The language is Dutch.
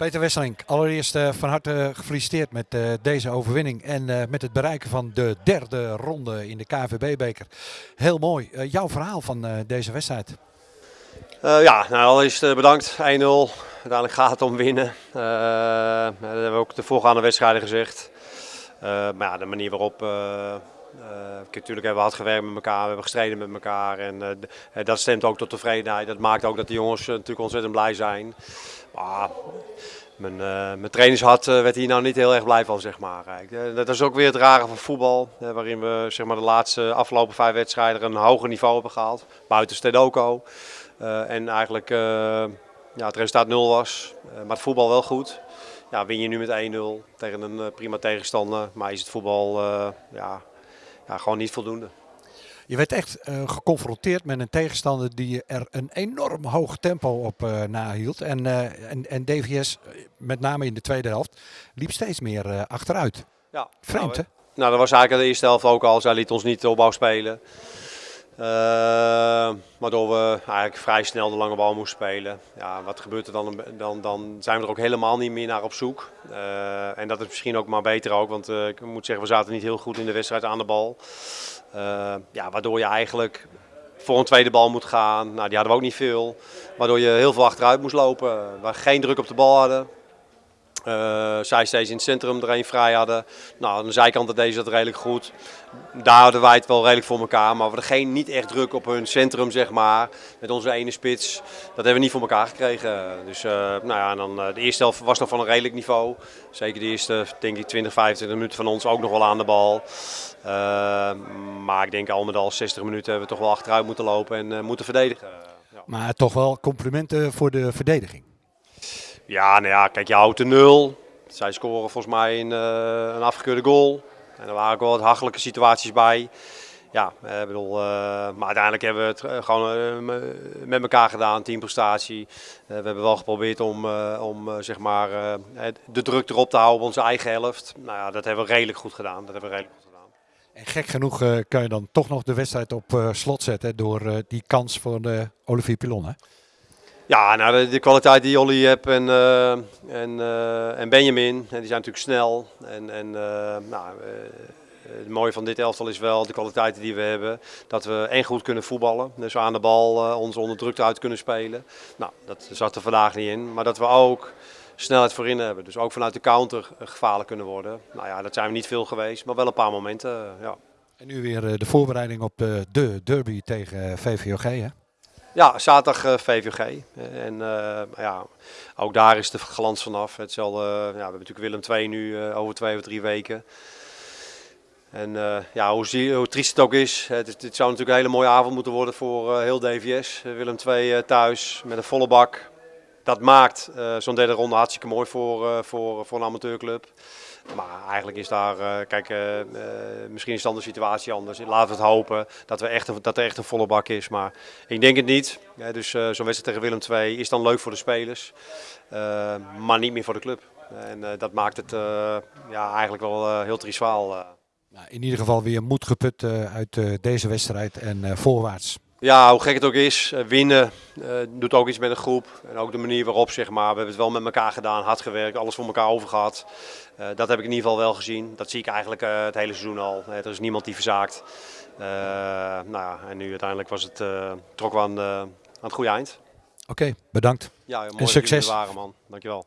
Peter Wesseling, allereerst uh, van harte gefeliciteerd met uh, deze overwinning en uh, met het bereiken van de derde ronde in de KVB-beker. Heel mooi. jouw verhaal van deze wedstrijd? ja, nou allereerst bedankt. 1-0. Uiteindelijk gaat het om winnen. dat hebben we ook de voorgaande wedstrijden gezegd. maar ja, de manier waarop natuurlijk hebben we hard gewerkt met elkaar, we hebben gestreden met elkaar en uh, dat stemt ook tot tevredenheid. Dat maakt ook dat de jongens natuurlijk ontzettend blij zijn. Maar mijn, mijn trainingshart werd hier nou niet heel erg blij van, zeg maar. dat is ook weer het rare van voetbal, waarin we zeg maar, de laatste afgelopen vijf wedstrijden een hoger niveau hebben gehaald. Buiten Stedoco. en eigenlijk ja, het resultaat nul was, maar het voetbal wel goed. Ja, win je nu met 1-0 tegen een prima tegenstander, maar is het voetbal ja, ja, gewoon niet voldoende. Je werd echt uh, geconfronteerd met een tegenstander die er een enorm hoog tempo op uh, nahield. En, uh, en, en DVS, met name in de tweede helft, liep steeds meer achteruit. Ja, Vreemd nou, hè? Nou, dat was eigenlijk de eerste helft ook al. Zij liet ons niet opbouw spelen. Waardoor we eigenlijk vrij snel de lange bal moesten spelen. Ja, wat gebeurt er dan? Dan, dan zijn we er ook helemaal niet meer naar op zoek. en dat is misschien ook maar beter ook, want ik moet zeggen, we zaten niet heel goed in de wedstrijd aan de bal. Ja, waardoor je eigenlijk voor een tweede bal moet gaan. Nou, die hadden we ook niet veel. Waardoor je heel veel achteruit moest lopen. Waar geen druk op de bal hadden. Uh, zij steeds in het centrum er een vrij hadden. Nou, aan de zijkant deed ze dat redelijk goed. Daar hadden wij het wel redelijk voor elkaar. Maar we hadden geen, niet echt druk op hun centrum, zeg maar. Met onze ene spits. Dat hebben we niet voor elkaar gekregen. Dus uh, nou ja, dan, uh, de eerste helft was nog van een redelijk niveau. Zeker de eerste, denk ik, 20, 25 minuten van ons ook nog wel aan de bal. maar ik denk al met al 60 minuten hebben we toch wel achteruit moeten lopen en moeten verdedigen. Ja. Maar toch wel complimenten voor de verdediging. Ja, nou ja, kijk, je houdt de nul. Zij scoren volgens mij een, uh, een afgekeurde goal. En er waren ook wel wat hachelijke situaties bij. Ja, ik bedoel, uh, maar uiteindelijk hebben we het eh, gewoon met elkaar gedaan, teamprestatie. we hebben wel geprobeerd om, om zeg maar, de druk erop te houden op onze eigen helft. Nou ja, dat hebben we redelijk goed gedaan. Dat hebben we redelijk goed gedaan. En gek genoeg kan je dan toch nog de wedstrijd op slot zetten door die kans voor de Olivier Pilon, hè? Ja, nou, de, kwaliteit die Olly hebt en, uh, en, uh, en Benjamin, die zijn natuurlijk snel. En, en uh, nou, het mooie van dit elftal is wel de kwaliteiten die we hebben. Dat we en goed kunnen voetballen, dus aan de bal ons onder druk uit kunnen spelen. Nou, dat zat er vandaag niet in. Maar dat we ook snelheid voorin hebben. Dus ook vanuit de counter gevaarlijk kunnen worden. Nou ja, dat zijn we niet veel geweest, maar wel een paar momenten, ja. En nu weer de voorbereiding op de, de derby tegen VVOG, hè? Ja, zaterdag eh, VVG. En uh, ja, ook daar is de glans vanaf. Hetzelfde, ja, we hebben natuurlijk Willem 2 nu over twee of drie weken. En ja, hoe, hoe, triest het ook is, het, het, zou natuurlijk een hele mooie avond moeten worden voor heel DVS. Willem 2 thuis met een volle bak. Dat maakt zo'n derde ronde hartstikke mooi voor, voor, voor een amateurclub. Maar eigenlijk is daar, uh, kijk, misschien is dan de situatie anders. Laten we het hopen dat, we echt dat er echt een volle bak is. Maar ik denk het niet. Dus zo'n wedstrijd tegen Willem II is dan leuk voor de spelers, maar niet meer voor de club. En dat maakt het ja, eigenlijk wel heel triest in ieder geval weer moed geput uit deze wedstrijd en voorwaarts. Ja, hoe gek het ook is, eh, winnen uh, doet ook iets met een groep. En ook de manier waarop, zeg maar, we hebben het wel met elkaar gedaan, hard gewerkt, alles voor elkaar over gehad. Uh, dat heb ik in ieder geval wel gezien. Dat zie ik eigenlijk uh, het hele seizoen al. er is niemand die verzaakt. nou ja, en nu uiteindelijk was het, trok we aan, aan het goede eind. Oké, okay, bedankt. Ja, mooi en succes. waren, man. Dankjewel.